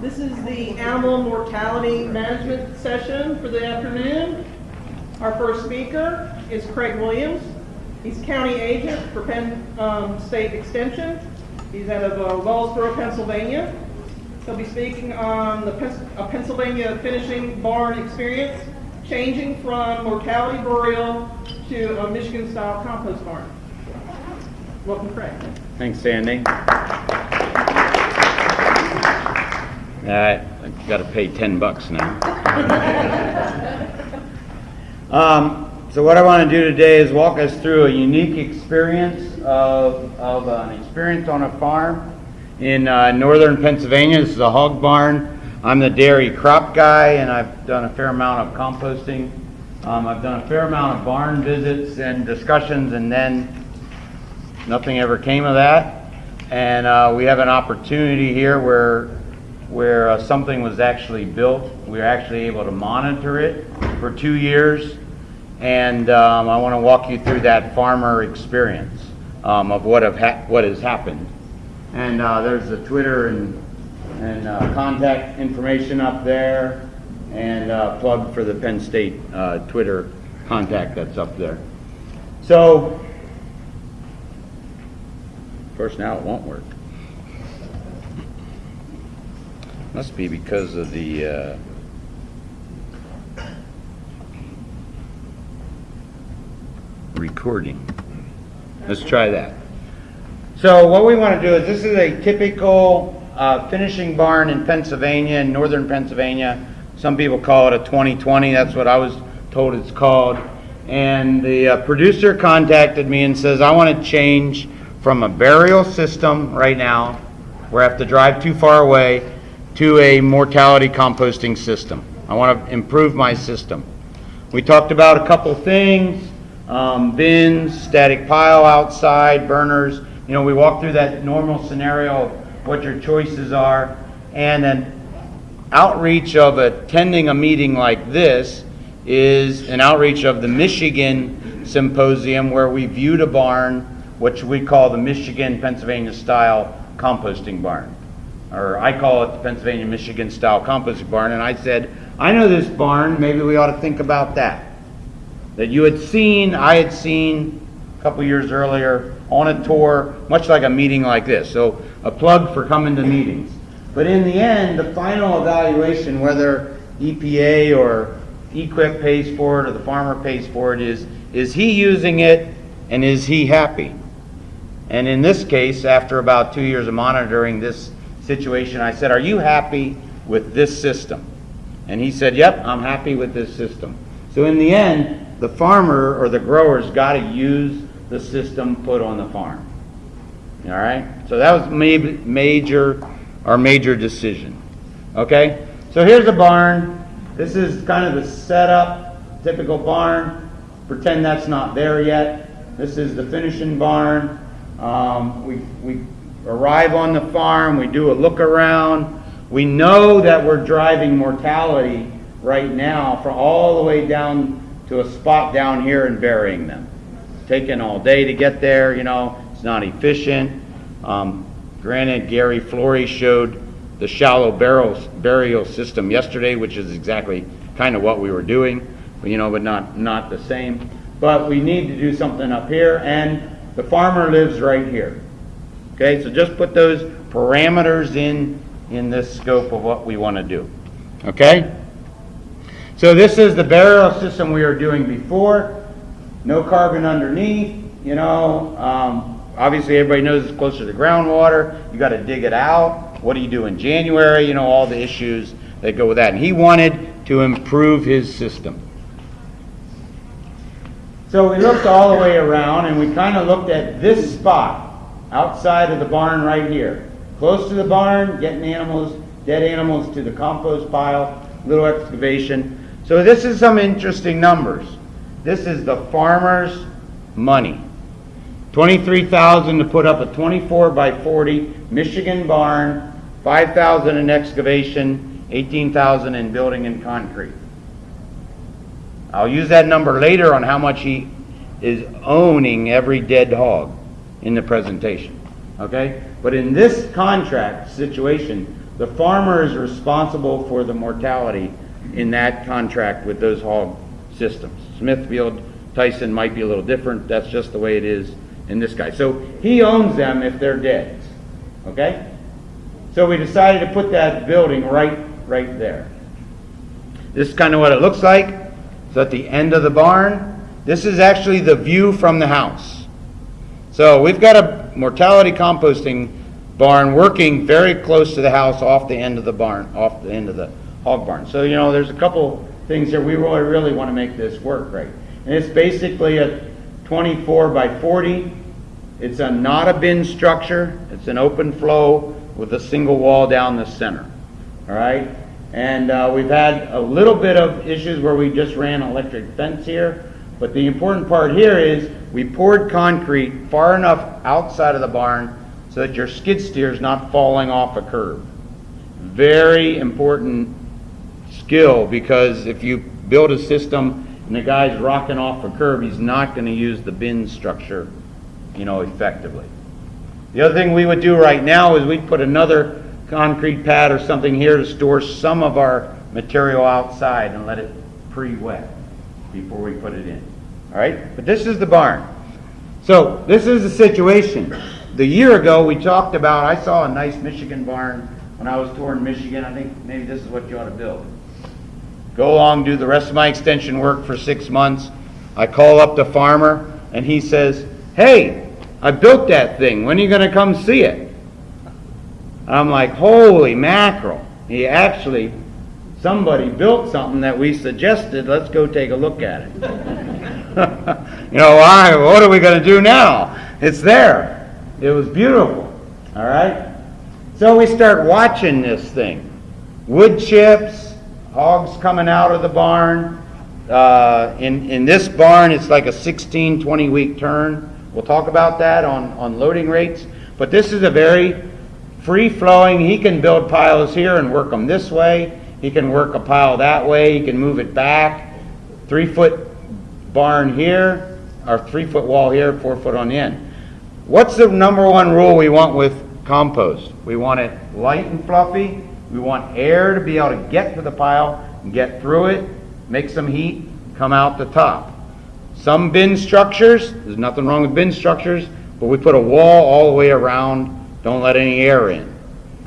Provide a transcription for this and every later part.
This is the animal mortality management session for the afternoon. Our first speaker is Craig Williams. He's county agent for Penn um, State Extension. He's out of uh, Wellsboro, Pennsylvania. He'll be speaking on the Pennsylvania finishing barn experience, changing from mortality burial to a Michigan-style compost barn. Welcome, Craig. Thanks, Sandy. I got to pay 10 bucks now. Um, so what I want to do today is walk us through a unique experience of, of an experience on a farm in uh, northern Pennsylvania. This is a hog barn. I'm the dairy crop guy, and I've done a fair amount of composting. Um, I've done a fair amount of barn visits and discussions, and then nothing ever came of that. And uh, we have an opportunity here where where uh, something was actually built. We were actually able to monitor it for two years, and um, I want to walk you through that farmer experience um, of what have ha- what has happened. And uh, there's the Twitter and and uh, contact information up there, and uh, plug for the Penn State uh, Twitter contact that's up there. So of course, now it won't work. Must be because of the, uh, recording. Let's try that. So what we want to do is, this is a typical uh, finishing barn in Pennsylvania, in northern Pennsylvania. Some people call it a 2020, that's what I was told it's called. And the uh, producer contacted me and says, I want to change from a burial system right now, where I have to drive too far away, to a mortality composting system. I want to improve my system. We talked about a couple things, um, bins, static pile outside, burners. You know, we walked through that normal scenario of what your choices are. And then outreach of attending a meeting like this is an outreach of the Michigan Symposium where we viewed a barn, which we call the Michigan Pennsylvania style composting barn. Or I call it the Pennsylvania Michigan style composting barn. And I said, I know this barn, maybe we ought to think about that. That you had seen, I had seen a couple years earlier on a tour, much like a meeting like this. So a plug for coming to meetings. But in the end, the final evaluation, whether EPA or EQIP pays for it or the farmer pays for it, is is he using it and is he happy? And in this case, after about two years of monitoring this situation, I said, Are you happy with this system? And he said, Yep, I'm happy with this system. So in the end, the farmer or the grower's got to use the system put on the farm. All right? So that was maybe major, our major decision. Okay? So here's a barn. This is kind of the setup, typical barn. Pretend that's not there yet. This is the finishing barn. Um, we, we arrive on the farm, we do a look around. We know that we're driving mortality right now from all the way down to a spot down here and burying them. Taking all day to get there, you know, it's not efficient. Um, granted, Gary Flory showed the shallow burial, burial system yesterday, which is exactly kind of what we were doing, you know, but not, not the same. But we need to do something up here, and the farmer lives right here. Okay, so just put those parameters in, in this scope of what we want to do. Okay? So this is the burial system we were doing before. No carbon underneath, you know. Um, obviously, everybody knows it's closer to groundwater. You got to dig it out. What do you do in January? You know, all the issues that go with that. And he wanted to improve his system. So we looked all the way around and we kind of looked at this spot outside of the barn right here. Close to the barn, getting animals, dead animals to the compost pile, little excavation. So this is some interesting numbers. This is the farmer's money. 23,000 to put up a 24 by 40 Michigan barn, 5,000 in excavation, 18,000 in building and concrete. I'll use that number later on how much he is owning every dead hog in the presentation. Okay? But in this contract situation, the farmer is responsible for the mortality in that contract with those hog systems. Smithfield, Tyson might be a little different, that's just the way it is in this guy. So he owns them if they're dead, okay? So we decided to put that building right, right there. This is kind of what it looks like. It's at the end of the barn. This is actually the view from the house. So we've got a mortality composting barn working very close to the house off the end of the barn, off the end of the hog barn. So, you know, there's a couple things here. We really, really want to make this work right. And it's basically a 24 by 40. It's a, not a bin structure. It's an open flow with a single wall down the center. All right? And uh, we've had a little bit of issues where we just ran electric fence here. But the important part here is we poured concrete far enough outside of the barn so that your skid steer is not falling off a curb. Very important skill because if you build a system and the guy's rocking off a curb, he's not going to use the bin structure, you know, effectively. The other thing we would do right now is we'd put another concrete pad or something here to store some of our material outside and let it pre-wet before we put it in. All right? But this is the barn. So this is the situation. The year ago, we talked about, I saw a nice Michigan barn when I was touring Michigan. I think maybe this is what you ought to build. Go along, do the rest of my extension work for six months. I call up the farmer and he says, hey, I built that thing. When are you going to come see it? And I'm like, holy mackerel. He actually, somebody built something that we suggested. Let's go take a look at it. you know, why? What are we going to do now? It's there. It was beautiful. All right? So we start watching this thing. Wood chips, hogs coming out of the barn. Uh, in, in this barn, it's like a 16, 20 week turn. We'll talk about that on, on loading rates. But this is a very free flowing. He can build piles here and work them this way. He can work a pile that way. He can move it back. Three foot barn here, our three foot wall here, four foot on the end. What's the number one rule we want with compost? We want it light and fluffy. We want air to be able to get to the pile and get through it, make some heat, come out the top. Some bin structures, there's nothing wrong with bin structures, but we put a wall all the way around, don't let any air in.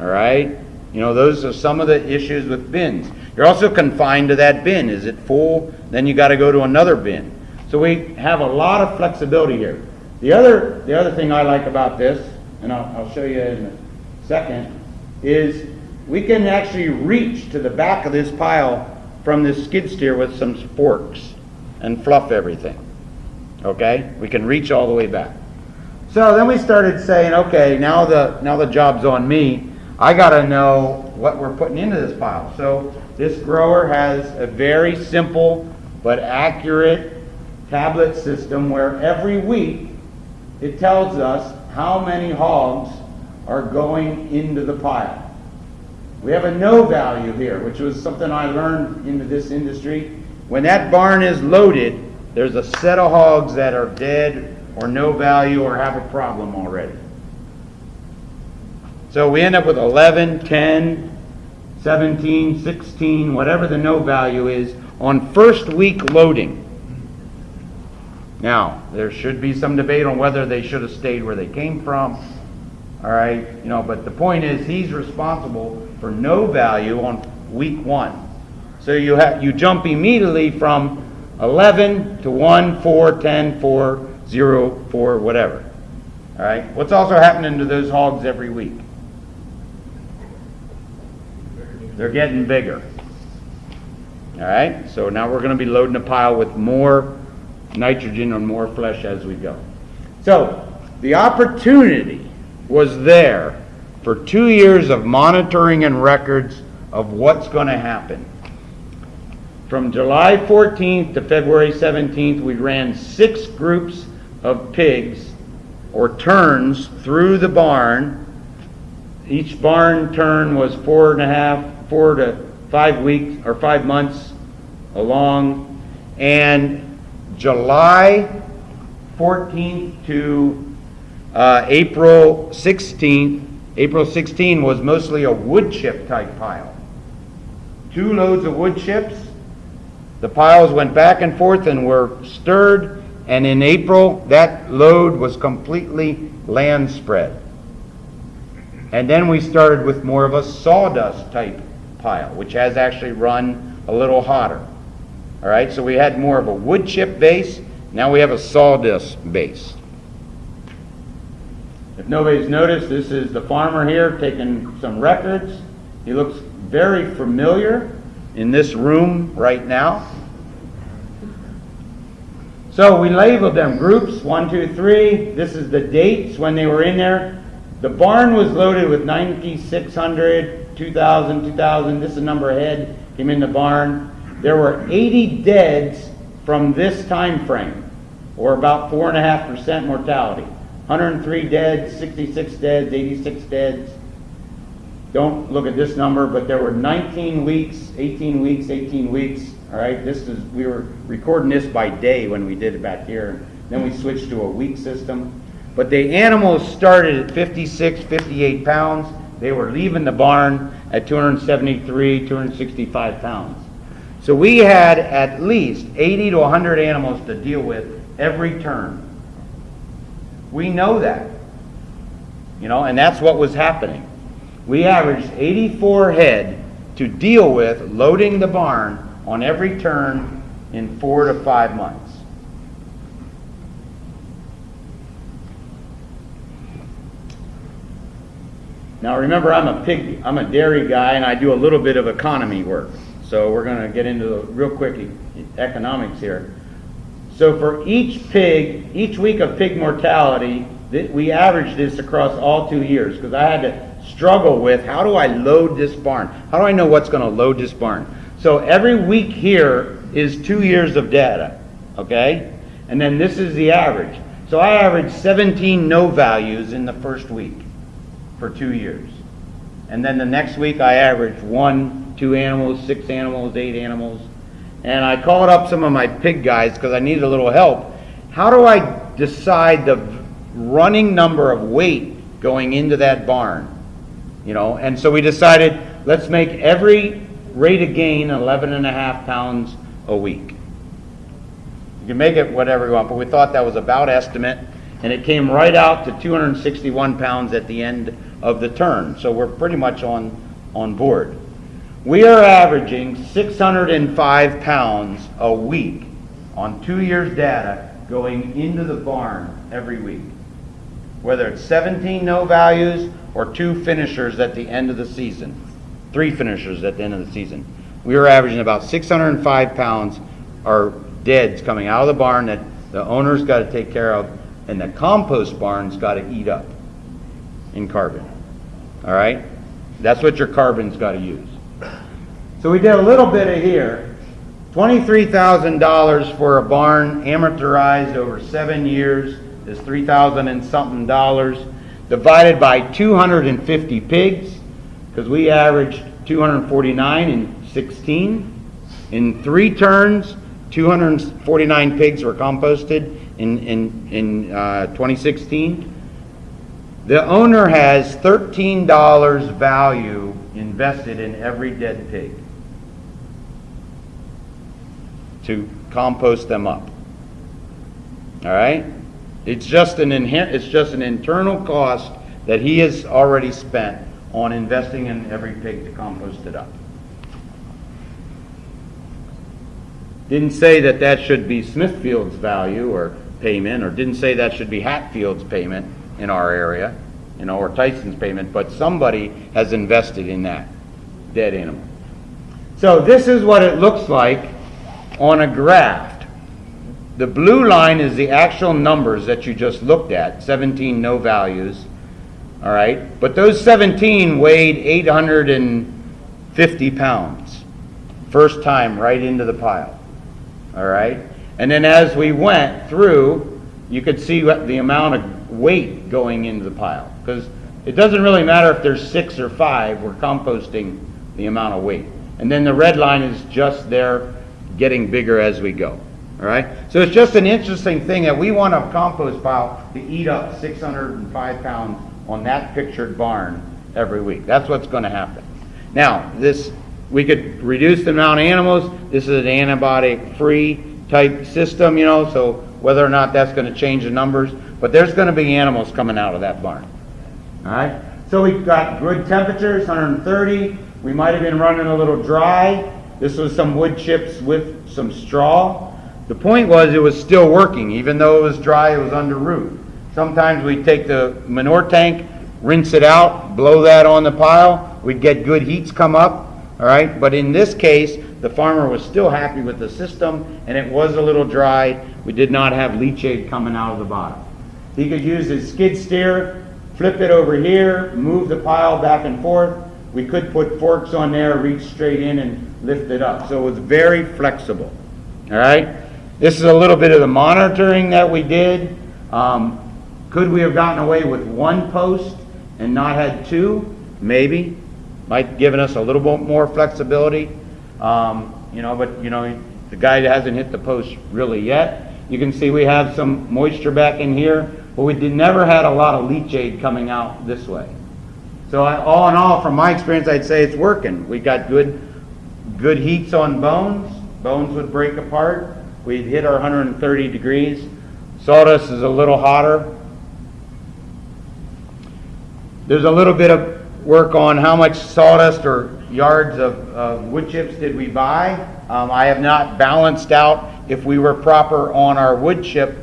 All right? You know, those are some of the issues with bins. You're also confined to that bin. Is it full? Then you got to go to another bin. So we have a lot of flexibility here. The other, the other thing I like about this, and I'll, I'll show you in a second, is we can actually reach to the back of this pile from this skid steer with some forks and fluff everything. Okay? We can reach all the way back. So then we started saying, okay, now the now the job's on me. I got to know what we're putting into this pile. So this grower has a very simple but accurate tablet system where every week it tells us how many hogs are going into the pile. We have a no value here, which was something I learned into this industry. When that barn is loaded, there's a set of hogs that are dead or no value or have a problem already. So we end up with 11, 10, 17, 16, whatever the no value is on first week loading. Now, there should be some debate on whether they should have stayed where they came from. All right, you know, but the point is he's responsible for no value on week one. So you have you jump immediately from 11 to 1, 4, 10, 4, 0, 4, whatever. All right. What's also happening to those hogs every week? They're getting bigger. All right. So now we're going to be loading a pile with more nitrogen and more flesh as we go. So the opportunity was there for two years of monitoring and records of what's going to happen. From July 14th to February 17th, we ran six groups of pigs or turns through the barn. Each barn turn was four and a half, four to five weeks or five months along. And July 14th to uh, April 16th, April 16 was mostly a wood chip type pile. Two loads of wood chips. The piles went back and forth and were stirred, and in April, that load was completely land spread. And then we started with more of a sawdust type pile, which has actually run a little hotter. All right, so we had more of a wood chip base, now we have a sawdust base. If nobody's noticed, this is the farmer here taking some records. He looks very familiar in this room right now. So we labeled them groups, one, two, three. This is the dates when they were in there. The barn was loaded with 9,600, 2,000, 2,000. This is the number of head came in the barn. There were 80 deads from this time frame, or about 4.5% mortality. 103 dead, 66 deads, 86 deads. Don't look at this number, but there were 19 weeks, 18 weeks, 18 weeks. All right, this is we were recording this by day when we did it back here. Then we switched to a week system. But the animals started at 56, 58 pounds. They were leaving the barn at 273, 265 pounds. So we had at least 80 to 100 animals to deal with every turn. We know that. You know, and that's what was happening. We averaged 84 head to deal with loading the barn on every turn in four to five months. Now remember, I'm a pig, I'm a dairy guy, and I do a little bit of economy work. So we're going to get into the real quick e- economics here. So for each pig, each week of pig mortality, we averaged this across all two years because I had to struggle with how do I load this barn? How do I know what's going to load this barn? So every week here is two years of data, okay? And then this is the average. So I averaged 17 no values in the first week for two years. And then the next week I averaged one, two animals, six animals, eight animals. And I called up some of my pig guys because I needed a little help. How do I decide the running number of weight going into that barn? You know, and so we decided let's make every rate of gain 11 and a half pounds a week. You can make it whatever you want, but we thought that was about estimate, and it came right out to 261 pounds at the end of the turn. So we're pretty much on, on board. We are averaging 605 pounds a week on two years' data going into the barn every week. Whether it's 17 no values or two finishers at the end of the season, three finishers at the end of the season. We are averaging about 605 pounds are deads coming out of the barn that the owner's got to take care of, and the compost barn's got to eat up in carbon. All right? That's what your carbon's got to use. So we did a little bit of here. $23,000 for a barn amortized over seven years is 3000 and something dollars. Divided by 250 pigs, because we averaged 249 in 16. In three turns, 249 pigs were composted in, in, in uh, 2016. The owner has $13 value invested in every dead pig to compost them up. All right? It's just an it's just an internal cost that he has already spent on investing in every pig to compost it up. Didn't say that that should be Smithfield's value or payment, or didn't say that should be Hatfield's payment in our area, you know, or Tyson's payment, but somebody has invested in that dead animal. So this is what it looks like on a graph. The blue line is the actual numbers that you just looked at, 17 no values. All right? But those 17 weighed 850 pounds. First time right into the pile. All right? And then as we went through, you could see what the amount of weight going into the pile. Because it doesn't really matter if there's six or five, we're composting the amount of weight. And then the red line is just there getting bigger as we go. All right? So it's just an interesting thing that we want a compost pile to eat up 605 pounds on that pictured barn every week. That's what's gonna happen. Now, this, we could reduce the amount of animals, this is an antibiotic-free type system, you know, so whether or not that's gonna change the numbers, but there's gonna be animals coming out of that barn. Alright, so we've got good temperatures, hundred and thirty, we might have been running a little dry, this was some wood chips with some straw. The point was, it was still working, even though it was dry, it was under roof. Sometimes we'd take the manure tank, rinse it out, blow that on the pile, we'd get good heats come up, alright? But in this case, the farmer was still happy with the system, and it was a little dry, we did not have leachate coming out of the bottom. He could use his skid steer, flip it over here, move the pile back and forth. We could put forks on there, reach straight in and lift it up. So it was very flexible. All right? This is a little bit of the monitoring that we did. Um, could we have gotten away with one post and not had two? Maybe. Might given us a little bit more flexibility. Um, you know, but you know, the guy hasn't hit the post really yet. You can see we have some moisture back in here, but we did, never had a lot of leachate coming out this way. So I, all in all, from my experience, I'd say it's working. We got good, good heats on bones. Bones would break apart. We'd hit our 130 degrees. Sawdust is a little hotter. There's a little bit of work on how much sawdust or yards of, of wood chips did we buy. Um, I have not balanced out if we were proper on our wood chip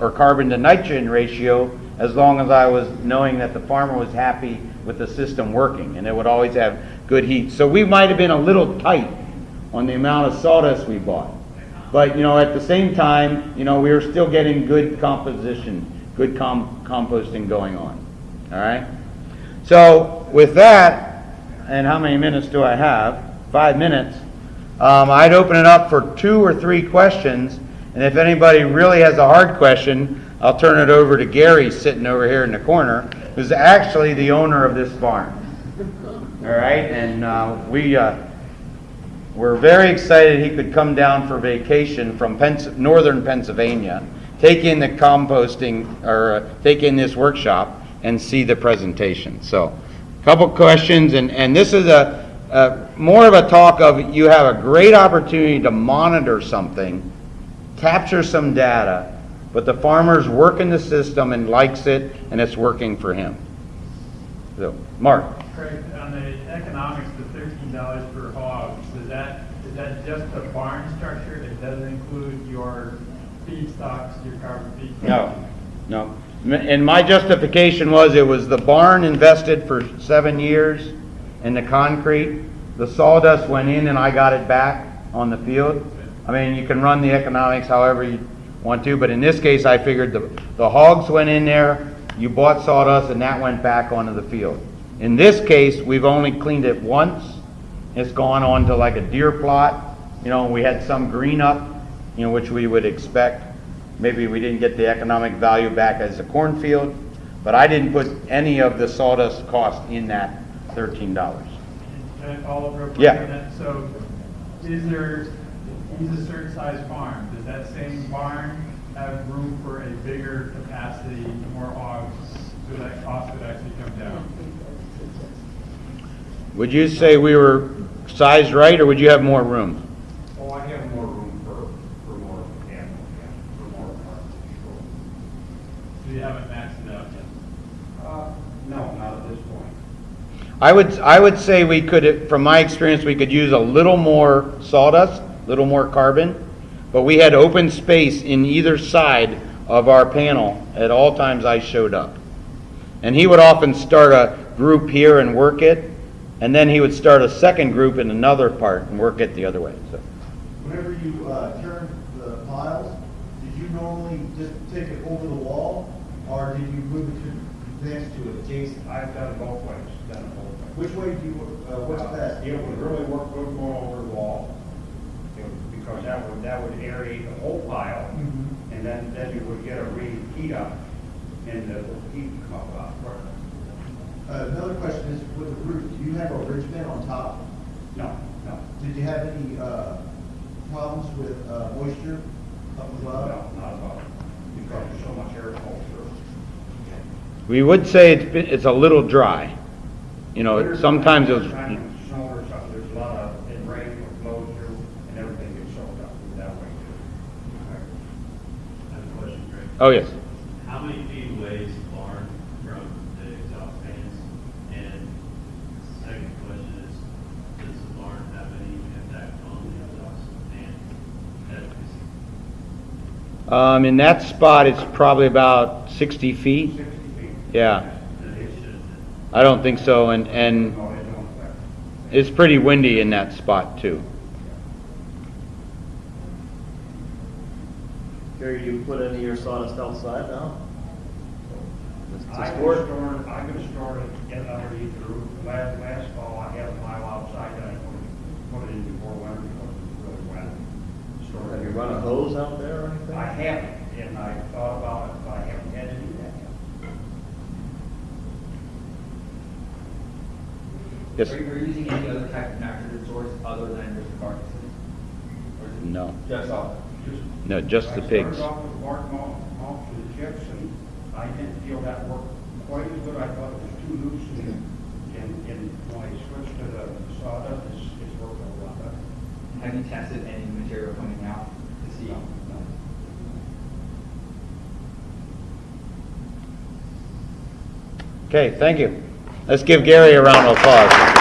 or carbon to nitrogen ratio as long as I was knowing that the farmer was happy with the system working and it would always have good heat. So we might have been a little tight on the amount of sawdust we bought. But, you know, at the same time, you know, we were still getting good composition, good com- composting going on. All right? So with that, and how many minutes do I have? Five minutes. Um, I'd open it up for two or three questions, and if anybody really has a hard question, I'll turn it over to Gary sitting over here in the corner, who's actually the owner of this farm. All right, and uh, we uh, we're very excited he could come down for vacation from Pens- northern Pennsylvania, take in the composting or uh, take in this workshop and see the presentation. So, a couple questions, and, and this is a, more of a talk of you have a great opportunity to monitor something, capture some data, but the farmer's working the system and likes it, and it's working for him. So, Mark. Craig, on the economics, the thirteen dollars per hog, is that, is that just the barn structure? It doesn't include your feedstocks, your carbon feedstocks? No, no. And my justification was it was the barn invested for seven years in the concrete. The sawdust went in and I got it back on the field. I mean, you can run the economics however you want to, but in this case, I figured the, the hogs went in there, you bought sawdust and that went back onto the field. In this case, we've only cleaned it once. It's gone on to like a deer plot. You know, we had some green up, you know, which we would expect. Maybe we didn't get the economic value back as a cornfield, but I didn't put any of the sawdust cost in that thirteen dollars. Can I follow real quick Yeah. that? So, is there, he's a certain size farm, does that same barn have room for a bigger capacity, more hogs, so that cost would actually come down? Would you say we were sized right, or would you have more room? Oh, I have more room for, for more animals, yeah, for more parts, So you haven't maxed it out yet? Uh, no, not at this point. I would, I would say we could, from my experience, we could use a little more sawdust, a little more carbon, but we had open space in either side of our panel at all times I showed up. And he would often start a group here and work it, and then he would start a second group in another part and work it the other way, so. Whenever you uh, turn the piles, did you normally just take it over the wall, or did you move it to, next to it, adjacent? I've done it both ways, done it both ways. Which way do you, uh, what's Uh, best? It would really work good going over the wall, It would- because that would, that would aerate the whole pile, Mhm. and then, then you would get a real heat up, and the heat would come up. Uh, Another question is with the roof, do you have a ridge vent on top? No, no, Did you have any uh, problems with uh, moisture up no, above? not about, because there's so much air flow through. We would say it's, been- it's a little dry. You know, sometimes it was, it's snow or something, there's a lot of, it rain or flows through, and everything gets soaked up that way too. I have a question, Greg. Oh, yes. How many feet away is the barn from the exhaust fans? And second question is, does the barn have any impact on the exhaust fan efficacy? Um, in that spot, it's probably about sixty feet. Sixty feet. Yeah, That I don't think so, and, and No, it don't affect. it's pretty windy in that spot too. Gary, you put any of your sawdust outside now? To I can store it? store it, I can store it in underneath the roof. Last, last fall, I had a pile outside that I put, put it in before winter because it was really wet. Store it Have you run a hose out there or anything? I haven't, and I thought about it, but I haven't had to do that yet. Yes, Are you are you using any other type of nitrogen source other than just carcasses? Or no, Just all? Just- no, just the pigs. I started off with bark mulch, mulch and chips, and I didn't feel that worked quite as good. I thought it was too loose, and, and, and when I switched to the sawdust, it's, it's worked a lot better. Have you tested any material coming out to see? No, no. Okay, thank you. Let's give Gary a round of applause.